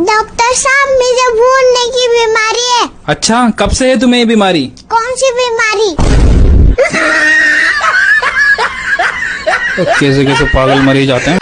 Doctor साहब मुझे भूलने की बीमारी है। अच्छा कब से है तुम्हें ये बीमारी? कौन सी बीमारी? तो कैसे कैसे पागल मरीज़ आते हैं?